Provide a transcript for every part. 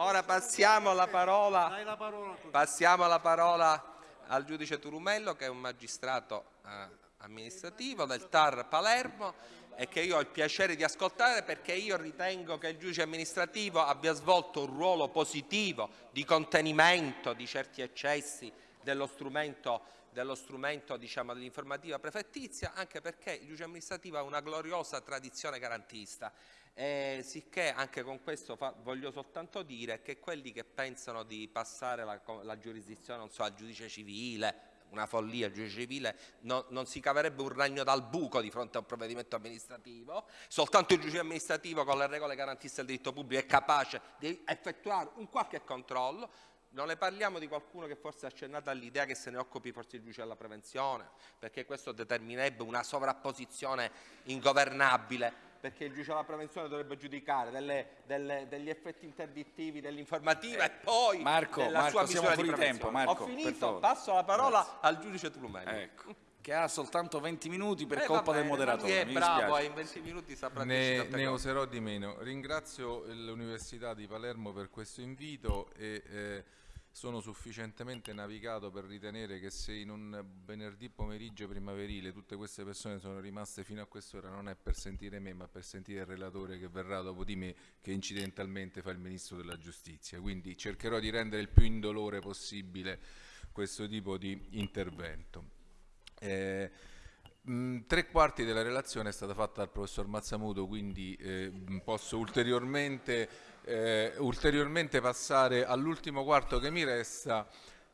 Ora passiamo la parola, la passiamo la parola al giudice Turumello che è un magistrato eh, amministrativo del TAR Palermo e che io ho il piacere di ascoltare perché io ritengo che il giudice amministrativo abbia svolto un ruolo positivo di contenimento di certi eccessi dello strumento, dello strumento diciamo, dell'informativa prefettizia, anche perché il giudice amministrativo ha una gloriosa tradizione garantista. E sicché anche con questo fa- voglio soltanto dire che quelli che pensano di passare la, la giurisdizione so, al giudice civile, una follia, il giudice civile no- non si caverebbe un ragno dal buco di fronte a un provvedimento amministrativo, soltanto il giudice amministrativo con le regole garantiste del diritto pubblico è capace di effettuare un qualche controllo, non ne parliamo di qualcuno che forse ha accennato all'idea che se ne occupi forse il giudice della prevenzione, perché questo determinerebbe una sovrapposizione ingovernabile, perché il giudice della prevenzione dovrebbe giudicare delle- delle- degli effetti interdittivi dell'informativa e poi Marco, della Marco, sua siamo misura di fuori tempo. Marco, Ho finito, passo la parola al giudice Trumelli. Ecco, che ha soltanto 20 minuti per Eh, colpa va del moderatore. È mi bravo, dispiace. e in 20 minuti saprà Ne, ne userò di meno. Ringrazio l'Università di Palermo per questo invito e eh, sono sufficientemente navigato per ritenere che se in un venerdì pomeriggio primaverile tutte queste persone sono rimaste fino a quest'ora non è per sentire me ma per sentire il relatore che verrà dopo di me che incidentalmente fa il Ministro della Giustizia. Quindi cercherò di rendere il più indolore possibile questo tipo di intervento. Eh, mh, tre quarti della relazione è stata fatta dal professor Mazzamuto, quindi eh, posso ulteriormente, eh, ulteriormente passare all'ultimo quarto che mi resta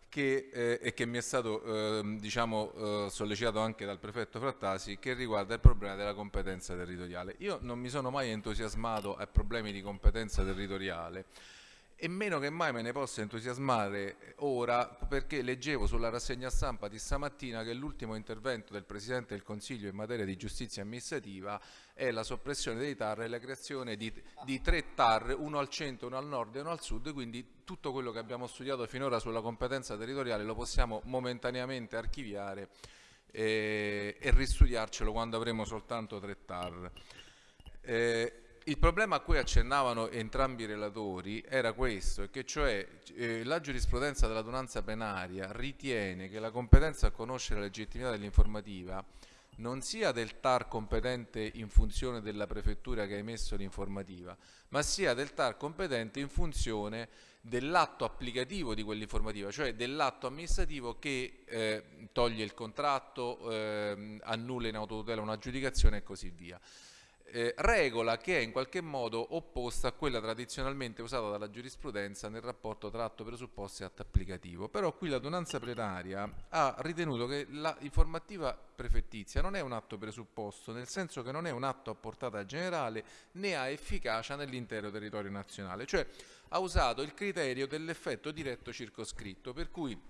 che, eh, e che mi è stato ehm, diciamo, eh, sollecitato anche dal prefetto Frattasi, che riguarda il problema della competenza territoriale. Io non mi sono mai entusiasmato ai problemi di competenza territoriale e meno che mai me ne posso entusiasmare ora perché leggevo sulla rassegna stampa di stamattina che l'ultimo intervento del Presidente del Consiglio in materia di giustizia amministrativa è la soppressione dei TAR e la creazione di, di tre TAR, uno al centro, uno al nord e uno al sud, quindi tutto quello che abbiamo studiato finora sulla competenza territoriale lo possiamo momentaneamente archiviare eh, e ristudiarcelo quando avremo soltanto tre TAR. Eh, il problema a cui accennavano entrambi i relatori era questo, che cioè eh, la giurisprudenza dell'adunanza plenaria ritiene che la competenza a conoscere la legittimità dell'informativa non sia del TAR competente in funzione della prefettura che ha emesso l'informativa, ma sia del TAR competente in funzione dell'atto applicativo di quell'informativa, cioè dell'atto amministrativo che eh, toglie il contratto, eh, annulla in autotutela un'aggiudicazione e così via eh, regola che è in qualche modo opposta a quella tradizionalmente usata dalla giurisprudenza nel rapporto tra atto presupposto e atto applicativo. Però qui l'adunanza plenaria ha ritenuto che l'informativa prefettizia non è un atto presupposto, nel senso che non è un atto a portata generale né ha efficacia nell'intero territorio nazionale, cioè ha usato il criterio dell'effetto diretto circoscritto, per cui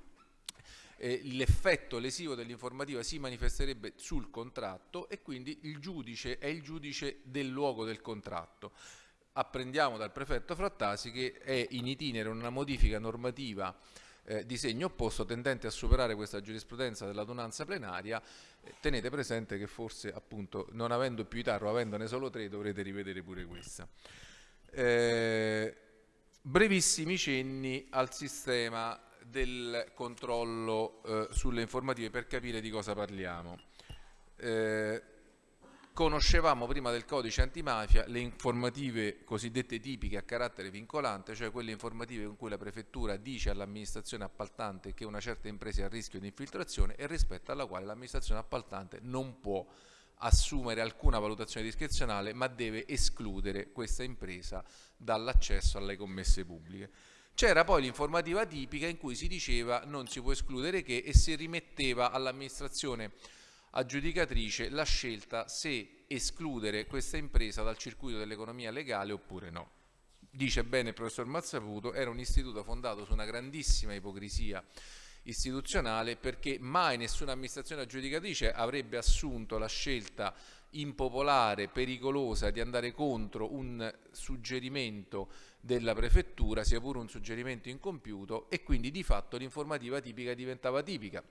eh, l'effetto lesivo dell'informativa si manifesterebbe sul contratto e quindi il giudice è il giudice del luogo del contratto. Apprendiamo dal prefetto Frattasi che è in itinere una modifica normativa eh, di segno opposto tendente a superare questa giurisprudenza dell'adunanza plenaria. Eh, tenete presente che forse appunto non avendo più i TAR o avendone solo tre dovrete rivedere pure questa. Eh, brevissimi cenni al sistema del controllo eh, sulle informative per capire di cosa parliamo. Eh, conoscevamo prima del codice antimafia le informative cosiddette tipiche a carattere vincolante, cioè quelle informative in cui la prefettura dice all'amministrazione appaltante che una certa impresa è a rischio di infiltrazione e rispetto alla quale l'amministrazione appaltante non può assumere alcuna valutazione discrezionale ma deve escludere questa impresa dall'accesso alle commesse pubbliche. C'era poi l'informativa tipica in cui si diceva non si può escludere che e si rimetteva all'amministrazione aggiudicatrice la scelta se escludere questa impresa dal circuito dell'economia legale oppure no. Dice bene il professor Mazzaputo, era un istituto fondato su una grandissima ipocrisia istituzionale perché mai nessuna amministrazione aggiudicatrice avrebbe assunto la scelta impopolare, pericolosa di andare contro un suggerimento della prefettura, sia pure un suggerimento incompiuto e quindi di fatto l'informativa tipica diventava tipica.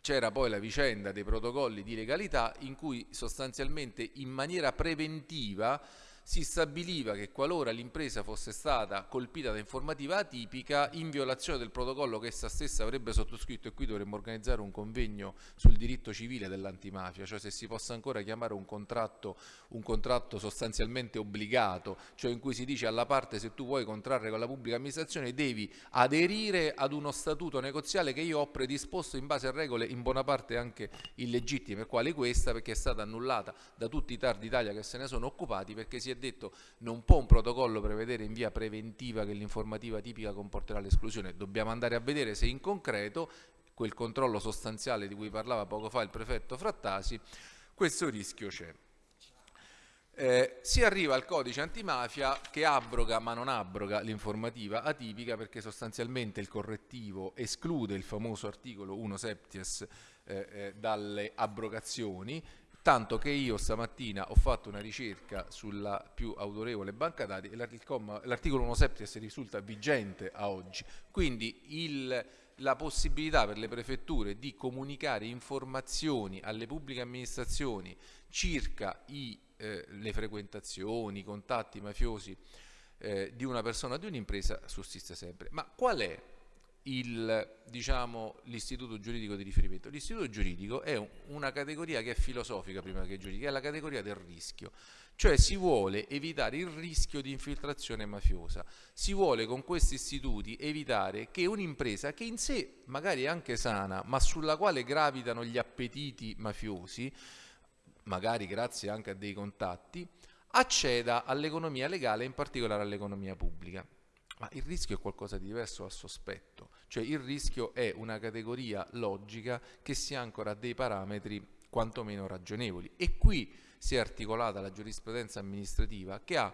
C'era poi la vicenda dei protocolli di legalità in cui sostanzialmente in maniera preventiva si stabiliva che qualora l'impresa fosse stata colpita da informativa atipica, in violazione del protocollo che essa stessa avrebbe sottoscritto, e qui dovremmo organizzare un convegno sul diritto civile dell'antimafia, cioè se si possa ancora chiamare un contratto, un contratto sostanzialmente obbligato, cioè in cui si dice alla parte se tu vuoi contrarre con la pubblica amministrazione devi aderire ad uno statuto negoziale che io ho predisposto in base a regole in buona parte anche illegittime, quale questa perché è stata annullata da tutti i TAR d'Italia che se ne sono occupati perché si è detto non può un protocollo prevedere in via preventiva che l'informativa tipica comporterà l'esclusione, dobbiamo andare a vedere se in concreto quel controllo sostanziale di cui parlava poco fa il prefetto Frattasi, questo rischio c'è. Eh, si arriva al codice antimafia che abroga ma non abroga l'informativa atipica perché sostanzialmente il correttivo esclude il famoso articolo 1 septies eh, eh, dalle abrogazioni tanto che io stamattina ho fatto una ricerca sulla più autorevole banca dati e l'articolo 1 septies risulta vigente a oggi, quindi il, la possibilità per le prefetture di comunicare informazioni alle pubbliche amministrazioni circa i, eh, le frequentazioni, i contatti mafiosi eh, di una persona o di un'impresa sussiste sempre. Ma qual è diciamo, l'istituto giuridico di riferimento. L'istituto giuridico è un, una categoria che è filosofica prima che giuridica, è la categoria del rischio, cioè si vuole evitare il rischio di infiltrazione mafiosa, si vuole con questi istituti evitare che un'impresa che in sé magari è anche sana, ma sulla quale gravitano gli appetiti mafiosi, magari grazie anche a dei contatti, acceda all'economia legale, in particolare all'economia pubblica. Ma il rischio è qualcosa di diverso dal sospetto, cioè il rischio è una categoria logica che si ancora a dei parametri quantomeno ragionevoli. E qui si è articolata la giurisprudenza amministrativa che ha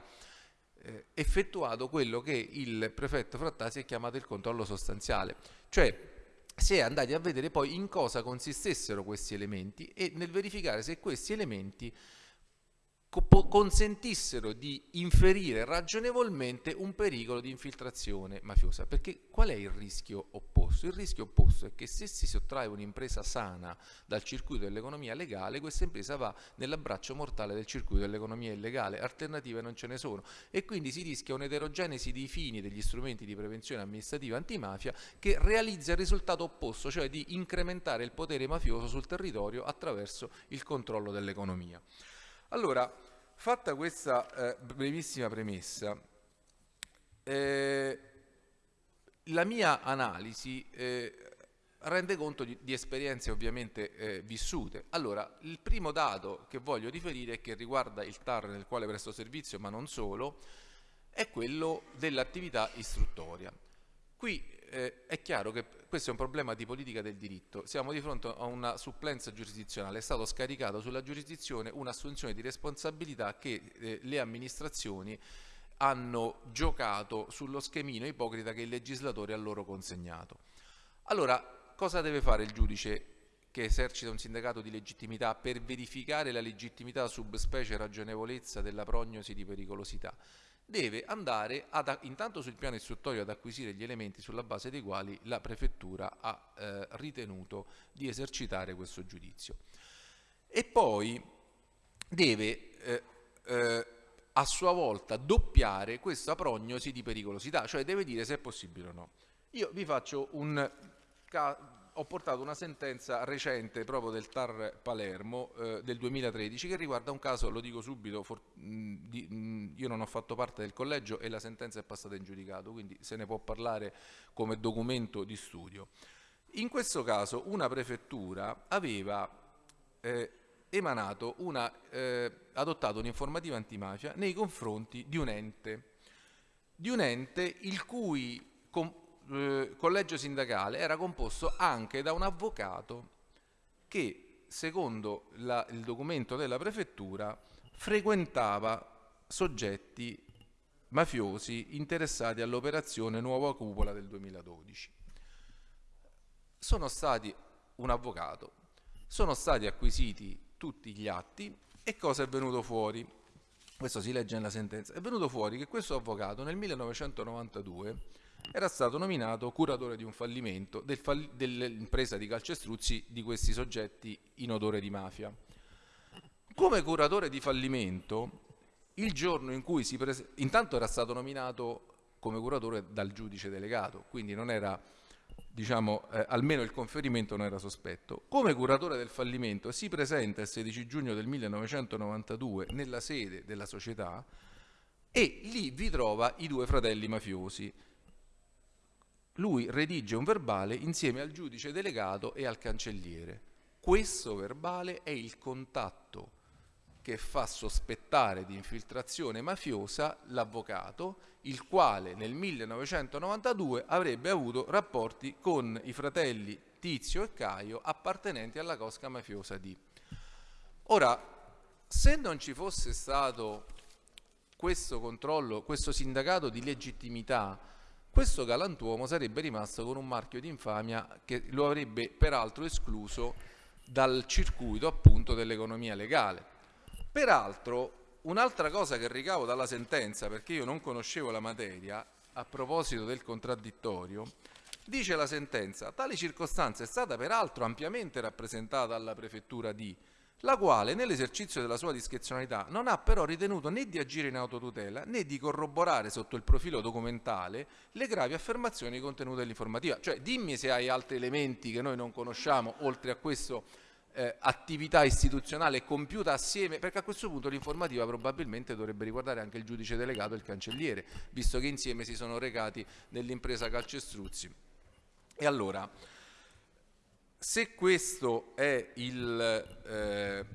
eh, effettuato quello che il prefetto Frattasi ha chiamato il controllo sostanziale, cioè si è andati a vedere poi in cosa consistessero questi elementi e nel verificare se questi elementi consentissero di inferire ragionevolmente un pericolo di infiltrazione mafiosa. Perché qual è il rischio opposto? Il rischio opposto è che se si sottrae un'impresa sana dal circuito dell'economia legale, questa impresa va nell'abbraccio mortale del circuito dell'economia illegale, alternative non ce ne sono e quindi si rischia un'eterogenesi dei fini degli strumenti di prevenzione amministrativa antimafia che realizza il risultato opposto, cioè di incrementare il potere mafioso sul territorio attraverso il controllo dell'economia. Allora, fatta questa eh, brevissima premessa, eh, la mia analisi eh, rende conto di, di, esperienze ovviamente eh, vissute. Allora, il primo dato che voglio riferire, che riguarda il TAR nel quale presto servizio, ma non solo, è quello dell'attività istruttoria. Qui eh, è chiaro che questo è un problema di politica del diritto. Siamo di fronte a una supplenza giurisdizionale. È stato scaricato sulla giurisdizione un'assunzione di responsabilità che eh, le amministrazioni hanno giocato sullo schemino ipocrita che il legislatore ha loro consegnato. Allora, cosa deve fare il giudice che esercita un sindacato di legittimità per verificare la legittimità subspecie ragionevolezza della prognosi di pericolosità? Deve andare ad, intanto sul piano istruttorio ad acquisire gli elementi sulla base dei quali la prefettura ha eh, ritenuto di esercitare questo giudizio. E poi deve eh, eh, a sua volta doppiare questa prognosi di pericolosità, cioè deve dire se è possibile o no. Io vi faccio un ho portato una sentenza recente proprio del TAR Palermo eh, del 2013 che riguarda un caso, lo dico subito, for, mh, di, mh, io non ho fatto parte del collegio e la sentenza è passata in giudicato, quindi se ne può parlare come documento di studio. In questo caso una prefettura aveva eh, emanato una, eh, adottato un'informativa antimafia nei confronti di un ente, di un ente il cui eh, collegio sindacale era composto anche da un avvocato che, secondo la, il documento della prefettura, frequentava soggetti mafiosi interessati all'operazione Nuova Cupola del 2012. Sono stati un avvocato, sono stati acquisiti tutti gli atti e cosa è venuto fuori? Questo si legge nella sentenza. È venuto fuori che questo avvocato nel 1992 era stato nominato curatore di un fallimento del fall dell'impresa di calcestruzzi di questi soggetti in odore di mafia. Come curatore di fallimento il giorno in cui si presenta, intanto era stato nominato come curatore dal giudice delegato, quindi non era, diciamo, eh, almeno il conferimento non era sospetto. Come curatore del fallimento si presenta il 16 giugno del 1992 nella sede della società e lì vi trova i due fratelli mafiosi. Lui redige un verbale insieme al giudice delegato e al cancelliere. Questo verbale è il contatto che fa sospettare di infiltrazione mafiosa l'avvocato, il quale nel 1992 avrebbe avuto rapporti con i fratelli Tizio e Caio appartenenti alla cosca mafiosa di. Ora, se non ci fosse stato questo controllo, questo sindacato di legittimità, questo galantuomo sarebbe rimasto con un marchio di infamia che lo avrebbe peraltro escluso dal circuito appunto dell'economia legale. Peraltro, un'altra cosa che ricavo dalla sentenza, perché io non conoscevo la materia, a proposito del contraddittorio, dice la sentenza, tale circostanza è stata peraltro ampiamente rappresentata dalla prefettura di la quale nell'esercizio della sua discrezionalità non ha però ritenuto né di agire in autotutela né di corroborare sotto il profilo documentale le gravi affermazioni contenute nell'informativa. Cioè dimmi se hai altri elementi che noi non conosciamo oltre a questo eh, attività istituzionale compiuta assieme, perché a questo punto l'informativa probabilmente dovrebbe riguardare anche il giudice delegato e il cancelliere, visto che insieme si sono recati nell'impresa Calcestruzzi. E allora, se questo è il, eh,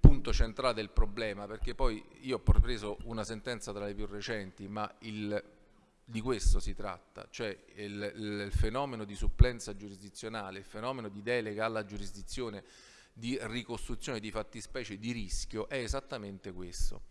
punto centrale del problema, perché poi io ho preso una sentenza tra le più recenti, ma il di questo si tratta, cioè il, il, fenomeno di supplenza giurisdizionale, il fenomeno di delega alla giurisdizione di ricostruzione di fattispecie di rischio è esattamente questo.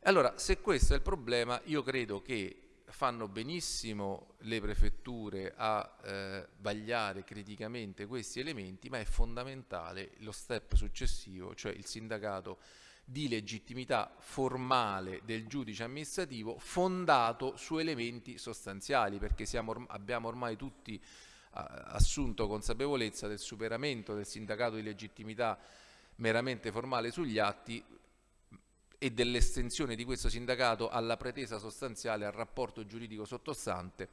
Allora, se questo è il problema, io credo che fanno benissimo le prefetture a eh, vagliare criticamente questi elementi, ma è fondamentale lo step successivo, cioè il sindacato di legittimità formale del giudice amministrativo fondato su elementi sostanziali, perché siamo, abbiamo ormai tutti assunto consapevolezza del superamento del sindacato di legittimità meramente formale sugli atti e dell'estensione di questo sindacato alla pretesa sostanziale, al rapporto giuridico sottostante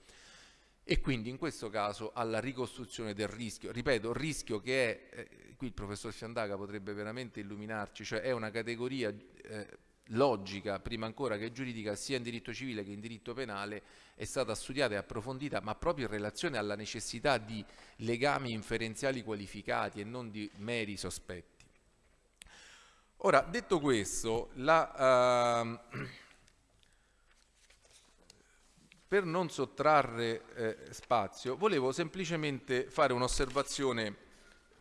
e quindi in questo caso alla ricostruzione del rischio. Ripeto, rischio che è, eh, qui il professor Fiandaga potrebbe veramente illuminarci, cioè è una categoria eh, logica, prima ancora che giuridica, sia in diritto civile che in diritto penale, è stata studiata e approfondita, ma proprio in relazione alla necessità di legami inferenziali qualificati e non di meri sospetti. Ora, detto questo, la... Uh, per non sottrarre eh, spazio, volevo semplicemente fare un'osservazione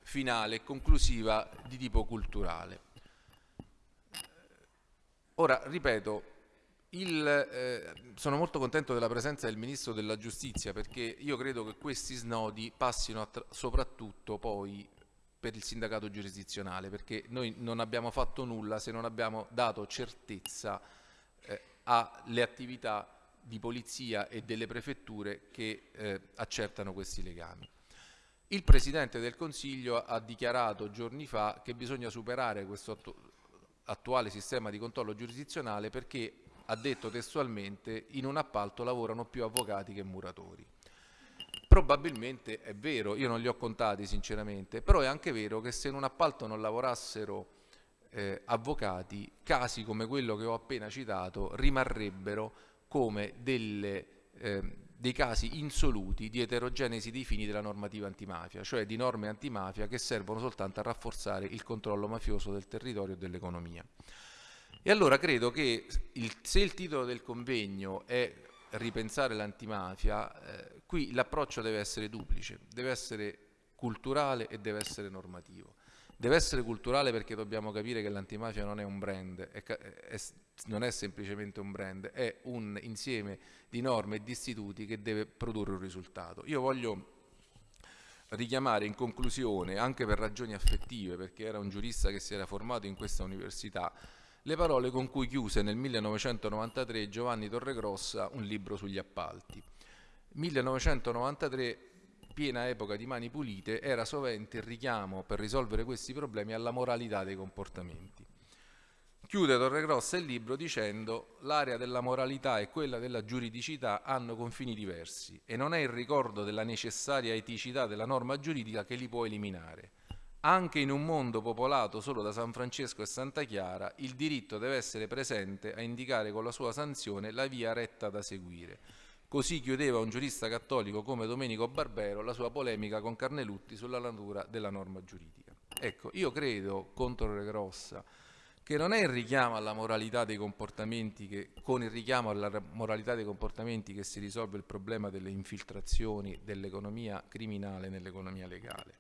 finale e conclusiva di tipo culturale. Ora, ripeto, il, eh, sono molto contento della presenza del Ministro della Giustizia perché io credo che questi snodi passino soprattutto poi per il sindacato giurisdizionale perché noi non abbiamo fatto nulla se non abbiamo dato certezza eh, alle attività di polizia e delle prefetture che eh, accertano questi legami. Il Presidente del Consiglio ha dichiarato giorni fa che bisogna superare questo attu attuale sistema di controllo giurisdizionale perché, ha detto testualmente, in un appalto lavorano più avvocati che muratori. Probabilmente è vero, io non li ho contati sinceramente, però è anche vero che se in un appalto non lavorassero eh, avvocati, casi come quello che ho appena citato rimarrebbero come delle, eh, dei casi insoluti di eterogenesi dei fini della normativa antimafia, cioè di norme antimafia che servono soltanto a rafforzare il controllo mafioso del territorio e dell'economia. E allora credo che il, se il titolo del convegno è ripensare l'antimafia, eh, qui l'approccio deve essere duplice, deve essere culturale e deve essere normativo. Deve essere culturale perché dobbiamo capire che l'antimafia non è un brand, è, è, non è semplicemente un brand, è un insieme di norme e di istituti che deve produrre un risultato. Io voglio richiamare in conclusione, anche per ragioni affettive, perché era un giurista che si era formato in questa università, le parole con cui chiuse nel 1993 Giovanni Torregrossa un libro sugli appalti. 1993 piena epoca di mani pulite, era sovente il richiamo per risolvere questi problemi alla moralità dei comportamenti, Chiude Torregrossa il libro dicendo l'area della moralità e quella della giuridicità hanno confini diversi e non è il ricordo della necessaria eticità della norma giuridica che li può eliminare. Anche in un mondo popolato solo da San Francesco e Santa Chiara, il diritto deve essere presente a indicare con la sua sanzione la via retta da seguire. Così chiudeva un giurista cattolico come Domenico Barbero la sua polemica con Carnelutti sulla natura della norma giuridica. Ecco, io credo, contro Torregrossa, che non è il richiamo alla moralità dei comportamenti che, con il richiamo alla moralità dei comportamenti che si risolve il problema delle infiltrazioni dell'economia criminale nell'economia legale.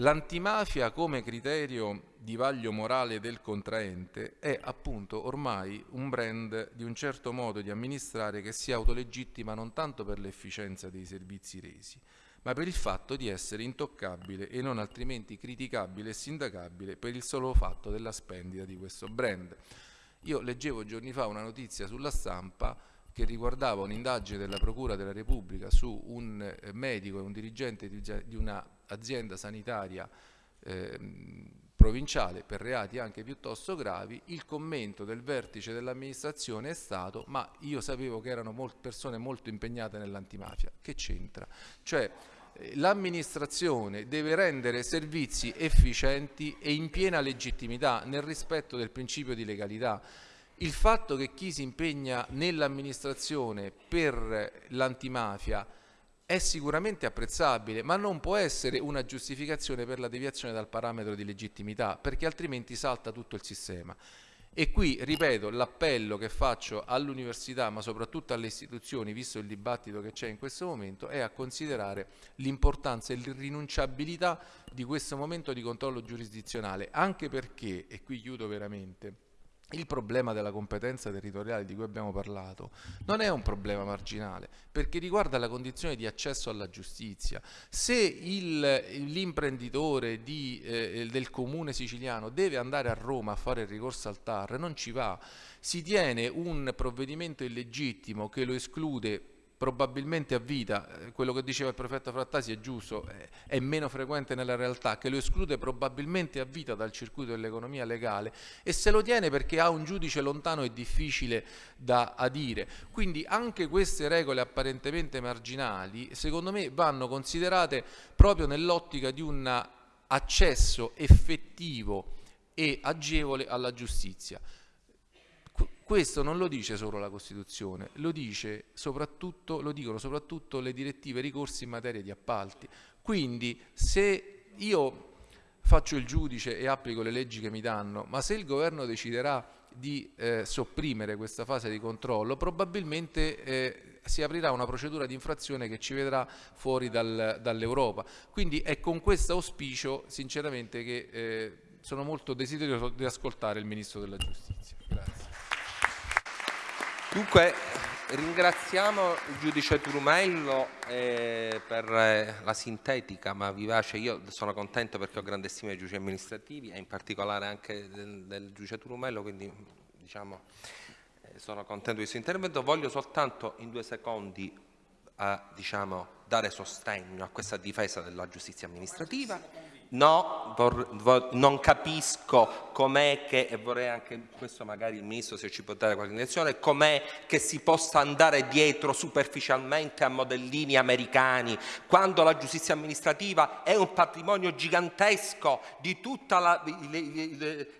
L'antimafia come criterio di vaglio morale del contraente è appunto ormai un brand di un certo modo di amministrare che si autolegittima non tanto per l'efficienza dei servizi resi, ma per il fatto di essere intoccabile e non altrimenti criticabile e sindacabile per il solo fatto della spendita di questo brand. Io leggevo giorni fa una notizia sulla stampa che riguardava un'indagine della Procura della Repubblica su un eh, medico e un dirigente di un'azienda sanitaria eh, provinciale per reati anche piuttosto gravi, il commento del vertice dell'amministrazione è stato ma io sapevo che erano molt persone molto impegnate nell'antimafia. Che c'entra? Cioè eh, l'amministrazione deve rendere servizi efficienti e in piena legittimità nel rispetto del principio di legalità. Il fatto che chi si impegna nell'amministrazione per l'antimafia è sicuramente apprezzabile, ma non può essere una giustificazione per la deviazione dal parametro di legittimità, perché altrimenti salta tutto il sistema. E qui, ripeto, l'appello che faccio all'università, ma soprattutto alle istituzioni, visto il dibattito che c'è in questo momento, è a considerare l'importanza e l'irrinunciabilità di questo momento di controllo giurisdizionale, anche perché, e qui chiudo veramente, il problema della competenza territoriale di cui abbiamo parlato non è un problema marginale perché riguarda la condizione di accesso alla giustizia. Se l'imprenditore eh, del comune siciliano deve andare a Roma a fare il ricorso al TAR, non ci va, si tiene un provvedimento illegittimo che lo esclude probabilmente a vita, eh, quello che diceva il prefetto Frattasi è giusto, è meno frequente nella realtà, che lo esclude probabilmente a vita dal circuito dell'economia legale e se lo tiene perché ha un giudice lontano e difficile da adire. Quindi anche queste regole apparentemente marginali, secondo me, vanno considerate proprio nell'ottica di un accesso effettivo e agevole alla giustizia. Questo non lo dice solo la Costituzione, lo, lo dicono soprattutto le direttive ricorsi in materia di appalti. Quindi se io faccio il giudice e applico le leggi che mi danno, ma se il governo deciderà di eh, sopprimere questa fase di controllo, probabilmente eh, si aprirà una procedura di infrazione che ci vedrà fuori dal, dall'Europa. Quindi è con questo auspicio, sinceramente, che eh, sono molto desideroso di ascoltare il Ministro della Giustizia. Dunque ringraziamo il giudice Turumello eh, per eh, la sintetica ma vivace, io sono contento perché ho grande stima dei giudici amministrativi e in particolare anche del, del giudice Turumello, quindi diciamo, eh, sono contento di questo intervento. Voglio soltanto in due secondi diciamo, dare sostegno a questa difesa della giustizia amministrativa No, non capisco com'è che, e vorrei anche questo magari il Ministro se ci può dare qualche indicazione, com'è che si possa andare dietro superficialmente a modellini americani quando la giustizia amministrativa è un patrimonio gigantesco di tutti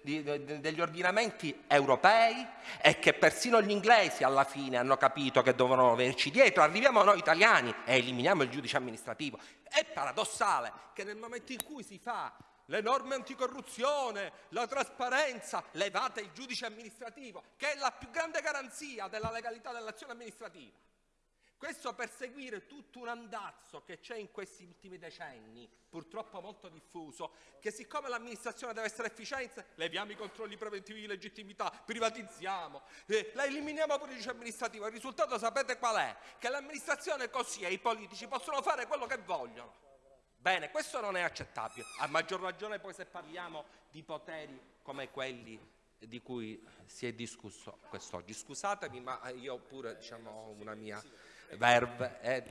degli ordinamenti europei e che persino gli inglesi alla fine hanno capito che dovevano venirci dietro, arriviamo noi italiani e eliminiamo il giudice amministrativo. È paradossale che nel momento in cui si fa le norme anticorruzione, la trasparenza, levate il giudice amministrativo, che è la più grande garanzia della legalità dell'azione amministrativa. Questo per seguire tutto un andazzo che c'è in questi ultimi decenni, purtroppo molto diffuso, che siccome l'amministrazione deve essere efficiente, leviamo i controlli preventivi di legittimità, privatizziamo, eh, la eliminiamo pure il amministrativo. Il risultato sapete qual è? Che l'amministrazione così e i politici possono fare quello che vogliono. Bene, questo non è accettabile, a maggior ragione poi se parliamo di poteri come quelli di cui si è discusso quest'oggi. Scusatemi, ma io pure diciamo, ho una mia verve. Eh.